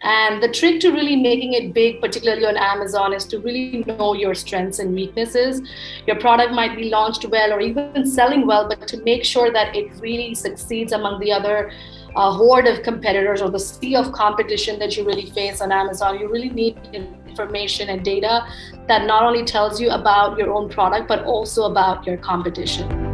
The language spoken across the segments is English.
And the trick to really making it big, particularly on Amazon, is to really know your strengths and weaknesses. Your product might be launched well or even selling well, but to make sure that it really succeeds among the other uh, horde of competitors or the sea of competition that you really face on Amazon, you really need information and data that not only tells you about your own product, but also about your competition.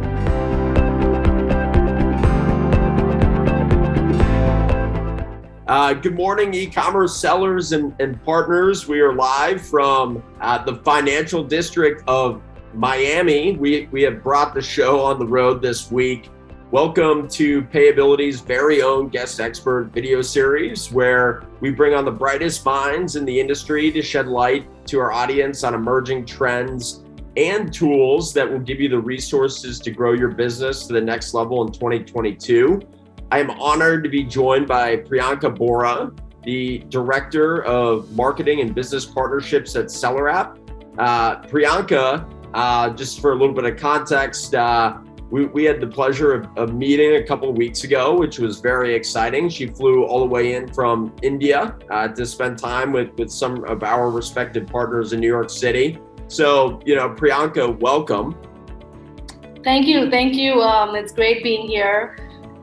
Uh, good morning, e-commerce sellers and, and, partners. We are live from uh, the financial district of Miami. We, we have brought the show on the road this week. Welcome to Payability's very own guest expert video series, where we bring on the brightest minds in the industry to shed light to our audience on emerging trends and tools that will give you the resources to grow your business to the next level in 2022. I am honored to be joined by Priyanka Bora, the Director of Marketing and Business Partnerships at SellerApp. Uh, Priyanka, uh, just for a little bit of context, uh, we, we had the pleasure of, of, meeting a couple of weeks ago, which was very exciting. She flew all the way in from India uh, to spend time with, with some of our respected partners in New York City. So, you know, Priyanka, welcome. Thank you. Thank you. Um, it's great being here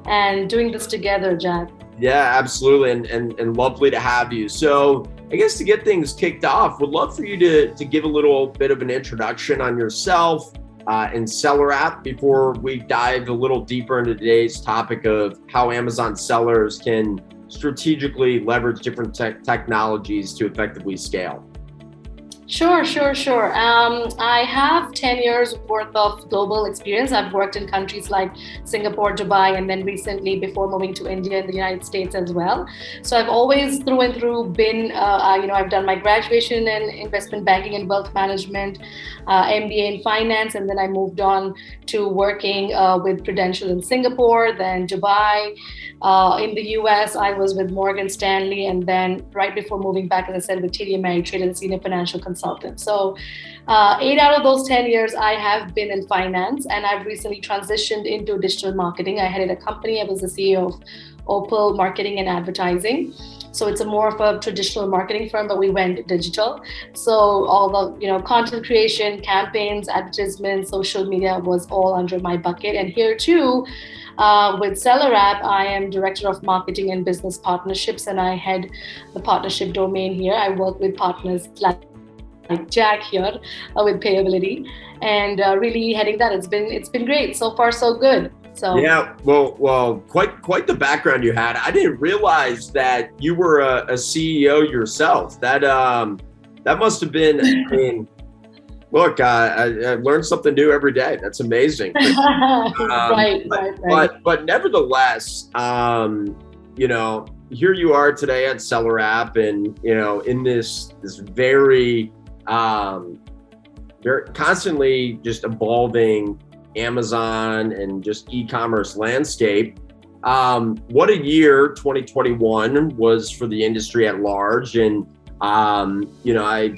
and doing this together, Jack. Yeah, absolutely. And, and, and lovely to have you. So I guess to get things kicked off, would love for you to, to give a little bit of an introduction on yourself uh, and SellerApp before we dive a little deeper into today's topic of how Amazon sellers can strategically leverage different te technologies to effectively scale. Sure, sure, sure. Um, I have 10 years worth of global experience. I've worked in countries like Singapore, Dubai, and then recently before moving to India and the United States as well. So I've always through and through been, uh, you know, I've done my graduation in investment banking and wealth management, uh, MBA in finance, and then I moved on to working uh, with Prudential in Singapore, then Dubai. Uh, in the US, I was with Morgan Stanley, and then right before moving back, as I said, with TD Ameritrade as a senior financial consultant. So, uh, eight out of those 10 years, I have been in finance, and I've recently transitioned into digital marketing. I headed a company, I was the CEO of Opal Marketing and Advertising. So it's a more of a traditional marketing firm, but we went digital. So all the you know content creation, campaigns, advertisements, social media was all under my bucket. And here too, uh, with SellerApp, I am Director of Marketing and Business Partnerships, and I head the partnership domain here. I work with partners like Jack here uh, with Payability, and uh, really heading that. It's been it's been great so far, so good. So yeah, well, well, quite quite the background you had. I didn't realize that you were a, a CEO yourself. That um, that must have been. I mean, look, uh, I, I learned something new every day. That's amazing. um, right, but, right, right. But but nevertheless, um, you know, here you are today at Seller App, and you know, in this this very um, they're constantly just evolving Amazon and just e-commerce landscape. Um, what a year 2021 was for the industry at large. And, um, you know, I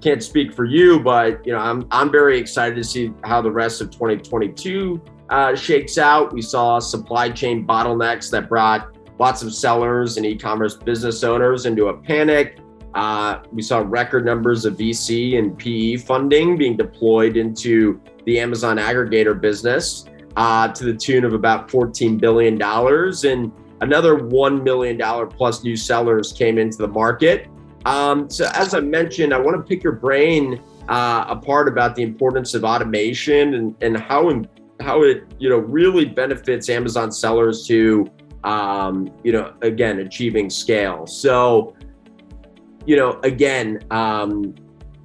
can't speak for you, but, you know, I'm, I'm very excited to see how the rest of 2022 uh, shakes out. We saw supply chain bottlenecks that brought lots of sellers and e-commerce business owners into a panic. Uh, we saw record numbers of VC and PE funding being deployed into the Amazon aggregator business uh, to the tune of about $14 billion. And another $1 million plus new sellers came into the market. Um, so as I mentioned, I want to pick your brain uh, apart about the importance of automation and, and how, how it you know really benefits Amazon sellers to um, you know again achieving scale. So you know, again, um,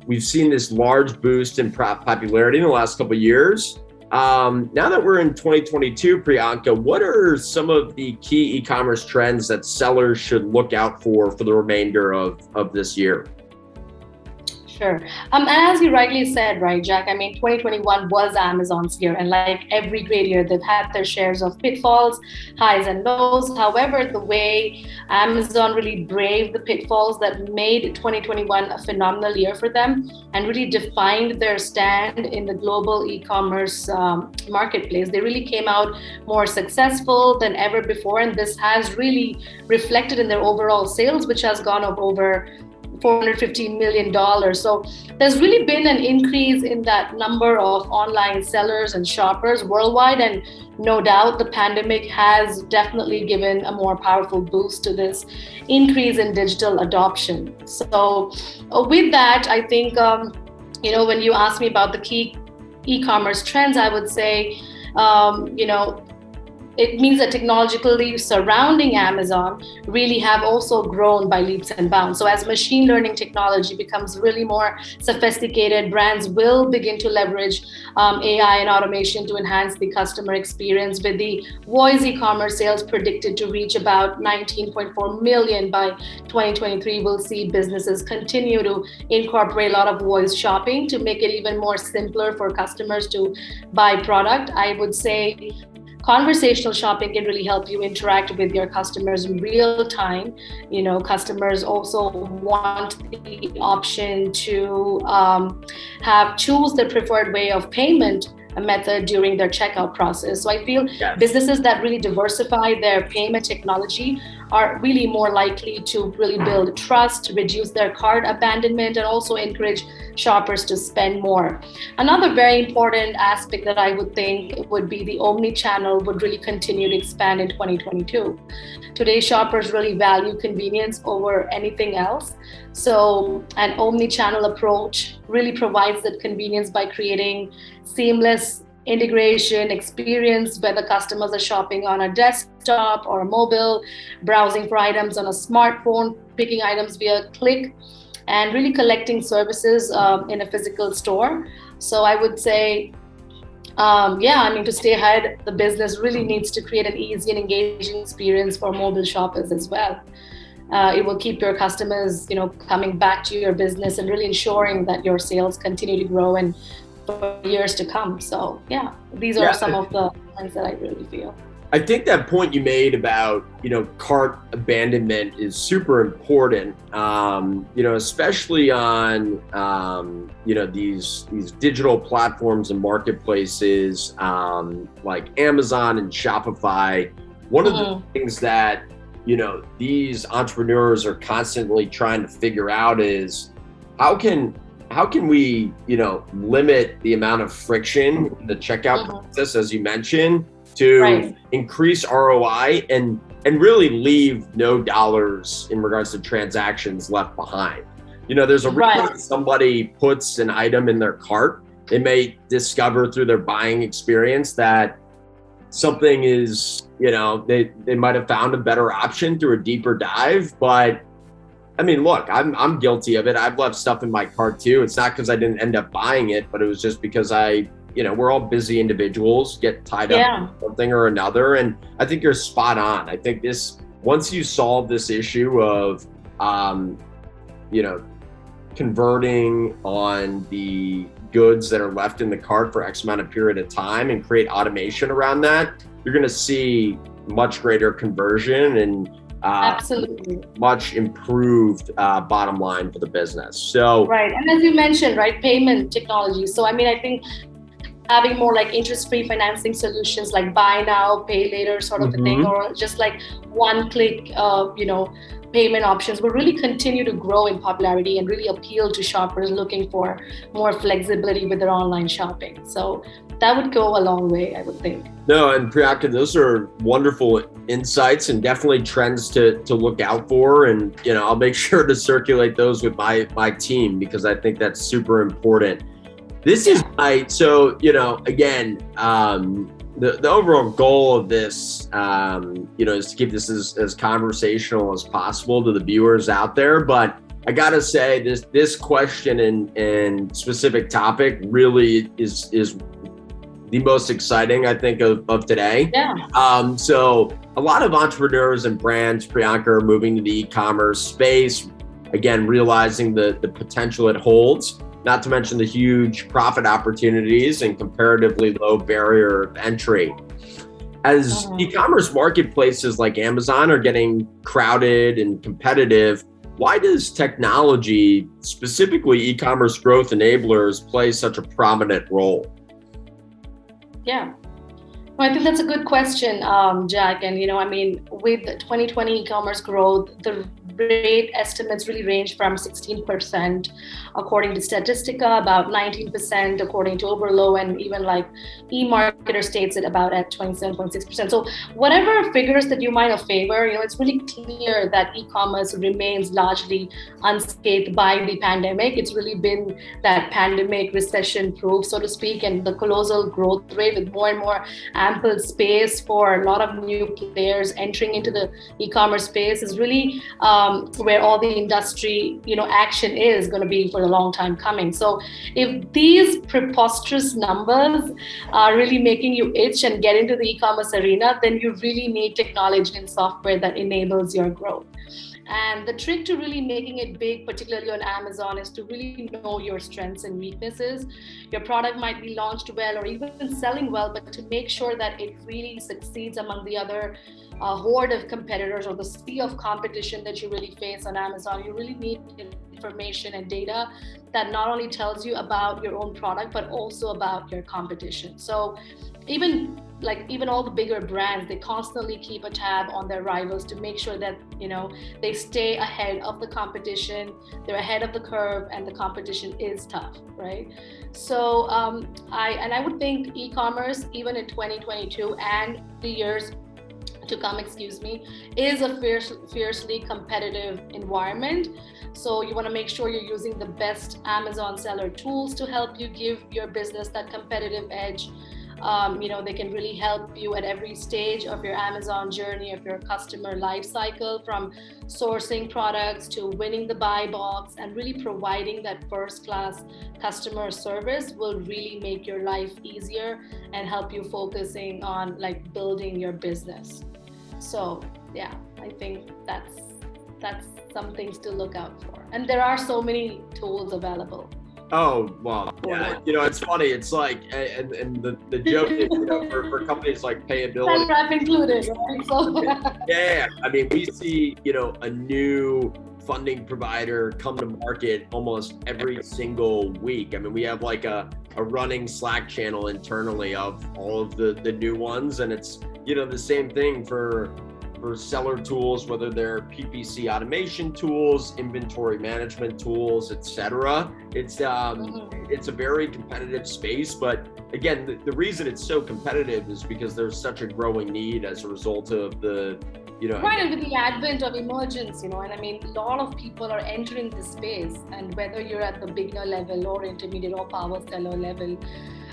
we've seen this large boost in popularity in the last couple years. Um, now that we're in 2022, Priyanka, what are some of the key e-commerce trends that sellers should look out for for the remainder of, of this year? Sure. Um, as you rightly said, right, Jack, I mean, 2021 was Amazon's year, and like every great year, they've had their shares of pitfalls, highs, and lows. However, the way Amazon really braved the pitfalls that made 2021 a phenomenal year for them and really defined their stand in the global e commerce um, marketplace, they really came out more successful than ever before. And this has really reflected in their overall sales, which has gone up over $450 million. So there's really been an increase in that number of online sellers and shoppers worldwide. And no doubt the pandemic has definitely given a more powerful boost to this increase in digital adoption. So uh, with that, I think, um, you know, when you ask me about the key e-commerce trends, I would say, um, you know, it means that technologically surrounding Amazon really have also grown by leaps and bounds. So as machine learning technology becomes really more sophisticated, brands will begin to leverage um, AI and automation to enhance the customer experience with the voice e-commerce sales predicted to reach about 19.4 million by 2023. We'll see businesses continue to incorporate a lot of voice shopping to make it even more simpler for customers to buy product. I would say conversational shopping can really help you interact with your customers in real time you know customers also want the option to um, have choose their preferred way of payment method during their checkout process. So I feel yes. businesses that really diversify their payment technology are really more likely to really build trust, reduce their cart abandonment, and also encourage shoppers to spend more. Another very important aspect that I would think would be the omni-channel would really continue to expand in 2022. Today, shoppers really value convenience over anything else. So an omni-channel approach really provides that convenience by creating seamless integration experience whether customers are shopping on a desktop or a mobile browsing for items on a smartphone picking items via click and really collecting services um, in a physical store. So i would say um, yeah i mean to stay ahead the business really needs to create an easy and engaging experience for mobile shoppers as well. Uh, it will keep your customers you know coming back to your business and really ensuring that your sales continue to grow and for years to come. So yeah, these are yeah. some of the things that I really feel. I think that point you made about you know cart abandonment is super important. Um, you know, especially on um, you know these these digital platforms and marketplaces um, like Amazon and Shopify. One of the mm-hmm. things that you know these entrepreneurs are constantly trying to figure out is how can how can we, you know, limit the amount of friction in the checkout mm-hmm. process, as you mentioned, to right. increase ROI and and really leave no dollars in regards to transactions left behind. You know, there's a reason right. somebody puts an item in their cart. They may discover through their buying experience that something is, you know, they, they might have found a better option through a deeper dive, but I mean, look, I'm I'm guilty of it. I've left stuff in my cart too. It's not because I didn't end up buying it, but it was just because I, you know, we're all busy individuals, get tied yeah. up something or another. And I think you're spot on. I think this once you solve this issue of, um, you know, converting on the goods that are left in the cart for X amount of period of time and create automation around that, you're going to see much greater conversion and uh, Absolutely. much improved uh, bottom line for the business. So right, and as you mentioned, right, payment technology. So I mean, I think having more like interest-free financing solutions like buy now, pay later sort of mm-hmm. a thing, or just like one-click, uh, you know, payment options will really continue to grow in popularity and really appeal to shoppers looking for more flexibility with their online shopping. So that would go a long way, I would think. No, and Priyanka, those are wonderful insights and definitely trends to to look out for. And you know, I'll make sure to circulate those with my my team because I think that's super important. This is my so you know again. Um, the, the overall goal of this, um, you know, is to keep this as, as conversational as possible to the viewers out there. But I gotta say, this this question and and specific topic really is is the most exciting, I think, of, of today. Yeah. Um, so a lot of entrepreneurs and brands, Priyanka, are moving to the e-commerce space. again, realizing the, the potential it holds, not to mention the huge profit opportunities and comparatively low barrier of entry. As uh-huh. e-commerce marketplaces like Amazon are getting crowded and competitive, why does technology, specifically e-commerce growth enablers, play such a prominent role? Yeah, well, I think that's a good question, um, Jack. And you know, I mean, with 2020 e-commerce growth, the rate estimates really range from 16% according to Statistica, about 19% according to Oberlo, and even like eMarketer states it about at 27.6%. So whatever figures that you might have favor, you know, it's really clear that e-commerce remains largely unscathed by the pandemic. It's really been that pandemic recession proof, so to speak, and the colossal growth rate with more and more ample space for a lot of new players entering into the e-commerce space is really uh, um, where all the industry, you know, action is going to be for a long time coming. So if these preposterous numbers are really making you itch and get into the e-commerce arena, then you really need technology and software that enables your growth. And the trick to really making it big, particularly on Amazon, is to really know your strengths and weaknesses. Your product might be launched well or even selling well, but to make sure that it really succeeds among the other uh, horde of competitors or the sea of competition that you really face on Amazon, you really need information and data that not only tells you about your own product, but also about your competition. So even like even all the bigger brands they constantly keep a tab on their rivals to make sure that you know they stay ahead of the competition they're ahead of the curve and the competition is tough right so um, i and i would think e-commerce even in 2022 and the years to come excuse me is a fierce, fiercely competitive environment so you want to make sure you're using the best amazon seller tools to help you give your business that competitive edge um, you know, they can really help you at every stage of your Amazon journey, of your customer life cycle, from sourcing products to winning the buy box and really providing that first class customer service will really make your life easier and help you focusing on like building your business. So yeah, I think that's that's some things to look out for. And there are so many tools available. Oh well, yeah. You know, it's funny. It's like, and, and the, the joke is, you know, for, for companies like Payability, I've included. Right? So, yeah, I mean, we see, you know, a new funding provider come to market almost every single week. I mean, we have like a, a running Slack channel internally of all of the the new ones, and it's you know the same thing for for seller tools, whether they're PPC automation tools, inventory management tools, etc. It's um, mm-hmm. it's a very competitive space, but again, the, the reason it's so competitive is because there's such a growing need as a result of the you know, right, and with the advent of emergence, you know, and I mean, a lot of people are entering this space, and whether you're at the beginner level or intermediate or power seller level,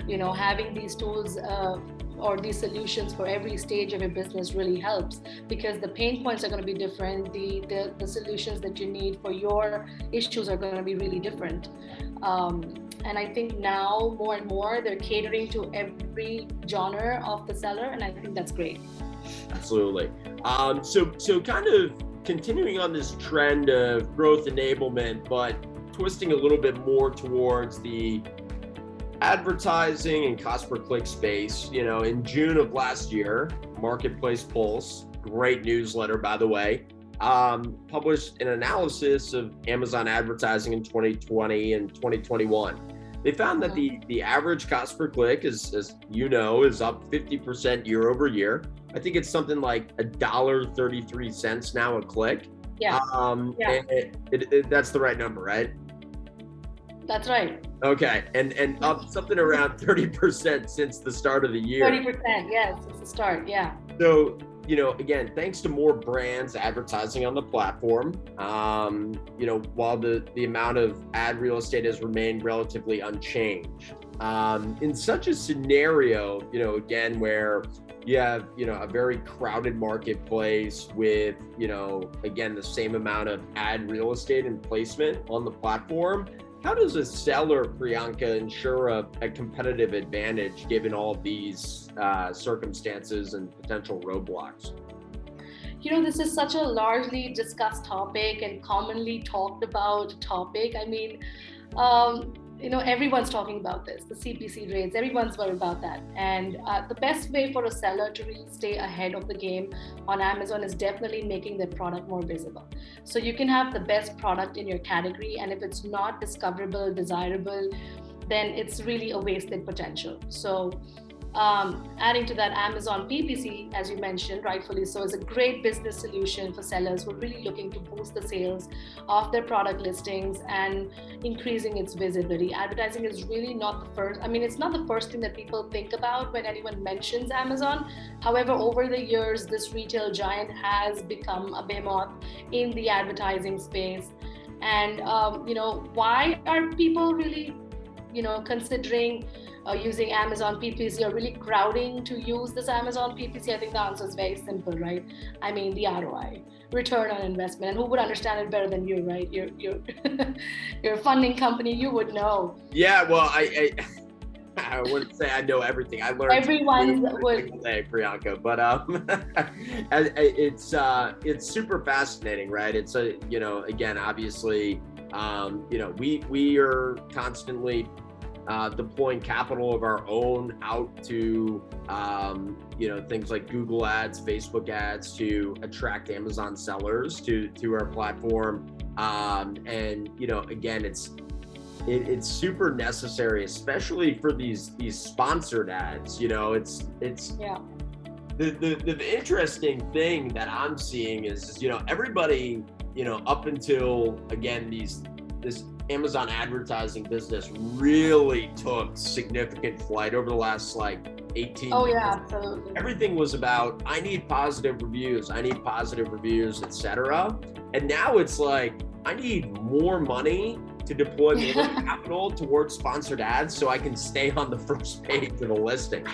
you know, having these tools uh, or these solutions for every stage of your business really helps because the pain points are going to be different. The the, the solutions that you need for your issues are going to be really different. Um, and i think now more and more they're catering to every genre of the seller and i think that's great. Absolutely. Um, so so kind of continuing on this trend of growth enablement but twisting a little bit more towards the advertising and cost per click space, you know, in June of last year, Marketplace Pulse, great newsletter, by the way, um, published an analysis of Amazon advertising in 2020 and 2021. They found that the, the average cost per click is, as you know, is up 50% year over year. I think it's something like a dollar 33 cents now a click. Yeah. Um, yeah. It, it, it, that's the right number, right? That's right. Okay, and and up something around thirty percent since the start of the year. Thirty percent, yes, since the start, yeah. So you know, again, thanks to more brands advertising on the platform, um, you know, while the the amount of ad real estate has remained relatively unchanged. Um, in such a scenario, you know, again, where you have, you know, a very crowded marketplace with, you know, again, the same amount of ad real estate and placement on the platform how does a seller, Priyanka, ensure a, a competitive advantage given all these uh, circumstances and potential roadblocks? you know, this is such a largely discussed topic and commonly talked about topic. I mean, um, you know everyone's talking about this the cpc rates everyone's worried about that. And uh, the best way for a seller to really stay ahead of the game on amazon is definitely making their product more visible. So you can have the best product in your category and if it's not discoverable desirable then it's really a wasted potential. So um, adding to that, Amazon PPC, as you mentioned, rightfully so, is a great business solution for sellers who are really looking to boost the sales of their product listings and increasing its visibility. Advertising is really not the first, I mean, it's not the first thing that people think about when anyone mentions Amazon. However, over the years, this retail giant has become a behemoth in the advertising space. And, um, you know, why are people really, you know, considering uh, using Amazon PPC or really crowding to use this Amazon PPC? I think the answer is very simple, right? I mean, the ROI, return on investment. And who would understand it better than you, right? You're, you're, you're a funding company, you would know. Yeah, well, I, I... I wouldn't say I know everything. I learned everyone would day, Priyanka. But um, it's uh, it's super fascinating, right? It's a you know, again, obviously, um, you know, we we are constantly uh, deploying capital of our own out to um, you know things like Google Ads, Facebook Ads to attract Amazon sellers to to our platform. Um, and you know, again, it's it, it's super necessary, especially for these these sponsored ads. You know, it's it's yeah. The, the, the interesting thing that I'm seeing is, is, you know, everybody, you know, up until again, these, this Amazon advertising business really took significant flight over the last like 18 oh yeah absolutely. Everything was about i need positive reviews i need positive reviews etc and now it's like i need more money to deploy more capital towards sponsored ads so i can stay on the first page of the listing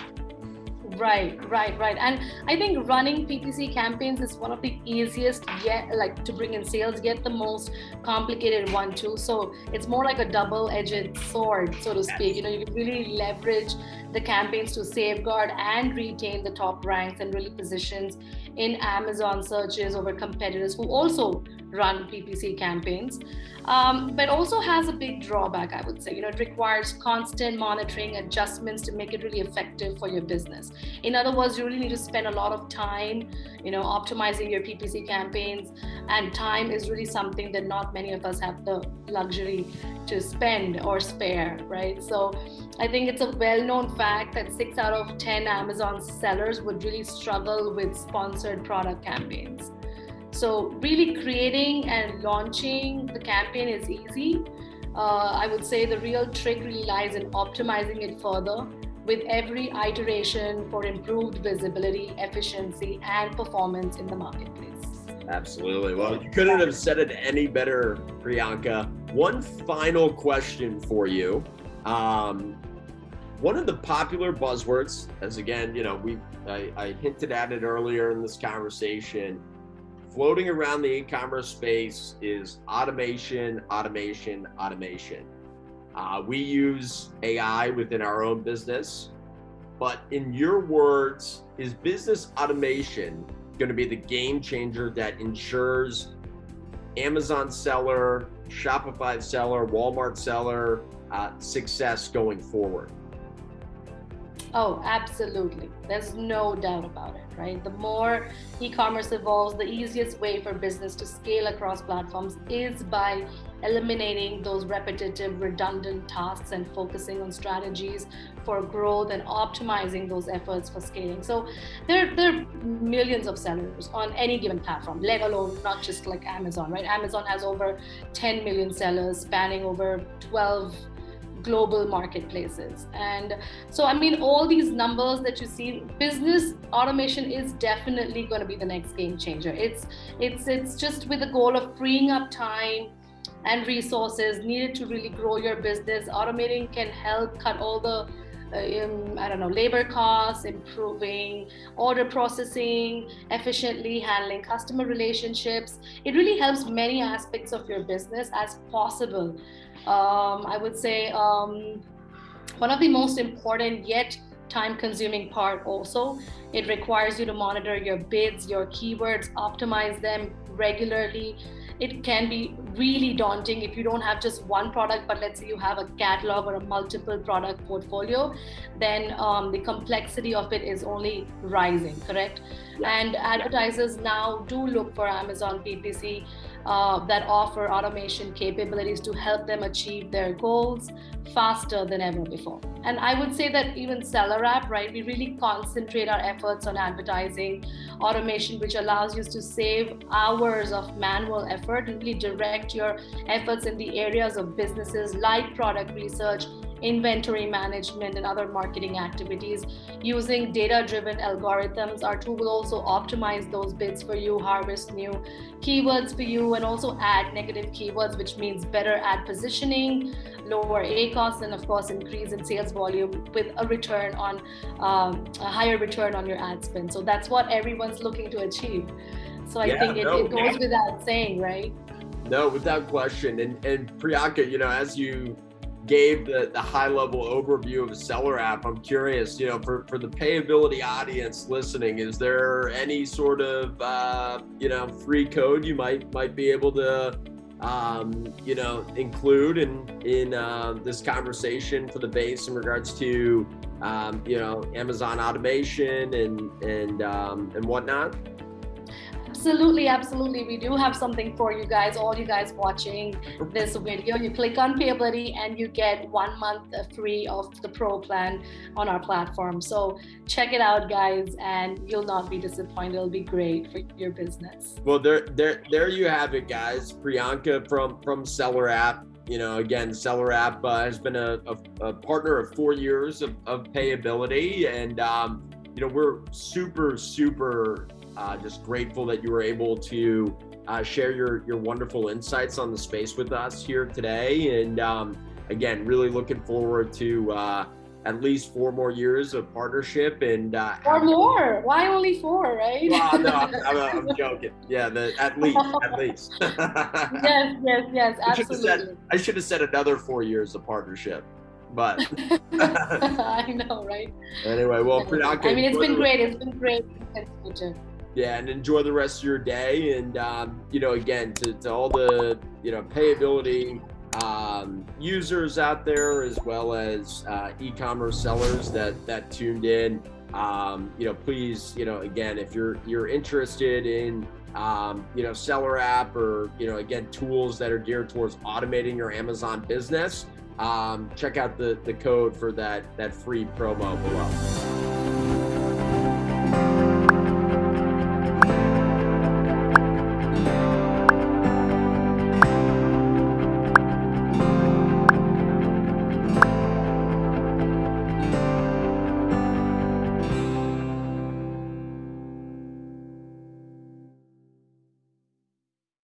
Right, right, right. And I think running PPC campaigns is one of the easiest yet like to bring in sales, yet the most complicated one too. So it's more like a double-edged sword, so to speak. You know, you can really leverage the campaigns to safeguard and retain the top ranks and really positions in Amazon searches over competitors who also run PPC campaigns, um, but also has a big drawback, I would say. You know, it requires constant monitoring, adjustments to make it really effective for your business. In other words, you really need to spend a lot of time, you know, optimizing your PPC campaigns, and time is really something that not many of us have the luxury to spend or spare, right? So I think it's a well-known fact that six out of 10 Amazon sellers would really struggle with sponsored product campaigns. So really creating and launching the campaign is easy. Uh, I would say the real trick really lies in optimizing it further with every iteration for improved visibility, efficiency, and performance in the marketplace. Absolutely. Well, you couldn't have said it any better, Priyanka. One final question for you. Um, one of the popular buzzwords, as again, you know, we I, I hinted at it earlier in this conversation, floating around the e-commerce space is automation, automation, automation. Uh, we use AI within our own business, but in your words, is business automation going to be the game changer that ensures Amazon seller, Shopify seller, Walmart seller uh, success going forward? Oh, absolutely. There's no doubt about it, right? The more e-commerce evolves, the easiest way for business to scale across platforms is by eliminating those repetitive, redundant tasks and focusing on strategies for growth and optimizing those efforts for scaling. So there, there are millions of sellers on any given platform, let alone not just like Amazon, right? Amazon has over 10 million sellers spanning over 12 global marketplaces. And so, I mean, all these numbers that you see, business automation is definitely going to be the next game changer. It's it's it's just with the goal of freeing up time and resources needed to really grow your business. Automating can help cut all the um, I don't know, labor costs, improving order processing, efficiently handling customer relationships. It really helps many aspects of your business as possible um, I would say um, one of the most important yet time consuming part also. It requires you to monitor your bids, your keywords, optimize them regularly. It can be really daunting if you don't have just one product, but let's say you have a catalog or a multiple product portfolio, then um, the complexity of it is only rising, correct? Yeah. And advertisers now do look for Amazon PPC uh, that offer automation capabilities to help them achieve their goals faster than ever before. And I would say that even Seller App, right, we really concentrate our efforts on advertising automation, which allows you to save hours of manual effort and really direct your efforts in the areas of businesses like product research, inventory management and other marketing activities. Using data-driven algorithms, our tool will also optimize those bids for you, harvest new keywords for you, and also add negative keywords, which means better ad positioning, lower ACoS, and of course, increase in sales volume with a return on um, a higher return on your ad spend. So that's what everyone's looking to achieve. So I yeah, think it, no, it goes yeah. without saying, right? No, without question. And and Priyanka, you know, as you gave the, the high level overview of a seller app, I'm curious, you know, for, for the payability audience listening, is there any sort of, uh, you know, free code you might might be able to, um, you know, include in in uh, this conversation for the base in regards to, um, you know, Amazon automation and and um, and whatnot? Absolutely, absolutely. We do have something for you guys, all you guys watching this video. You click on Payability and you get one month free of the Pro plan on our platform. So check it out, guys, and you'll not be disappointed. It'll be great for your business. Well, there, there, there you have it, guys. Priyanka from from Seller App. You know, again, Seller App uh, has been a, a, a, partner of four years of, of payability, and um, you know, we're super, super uh, just grateful that you were able to uh, share your your wonderful insights on the space with us here today. And um, again, really looking forward to uh, at least four more years of partnership and uh, or more. Why only four, right? Well, no, I'm, I'm, I'm, joking. Yeah, the, at least, at least. yes, yes, yes, absolutely. I should, said, I should have said another four years of partnership but I know, right? Anyway, well, Priyanka, I mean, it's been great. It's been great. Yeah, and enjoy the rest of your day. And um, you know, again, to, to all the you know payability um, users out there, as well as uh, e-commerce sellers that that tuned in. Um, you know, please, you know, again, if you're you're interested in um, you know, seller app or, you know, again, tools that are geared towards automating your Amazon business, um, check out the, the code for that, that free promo below.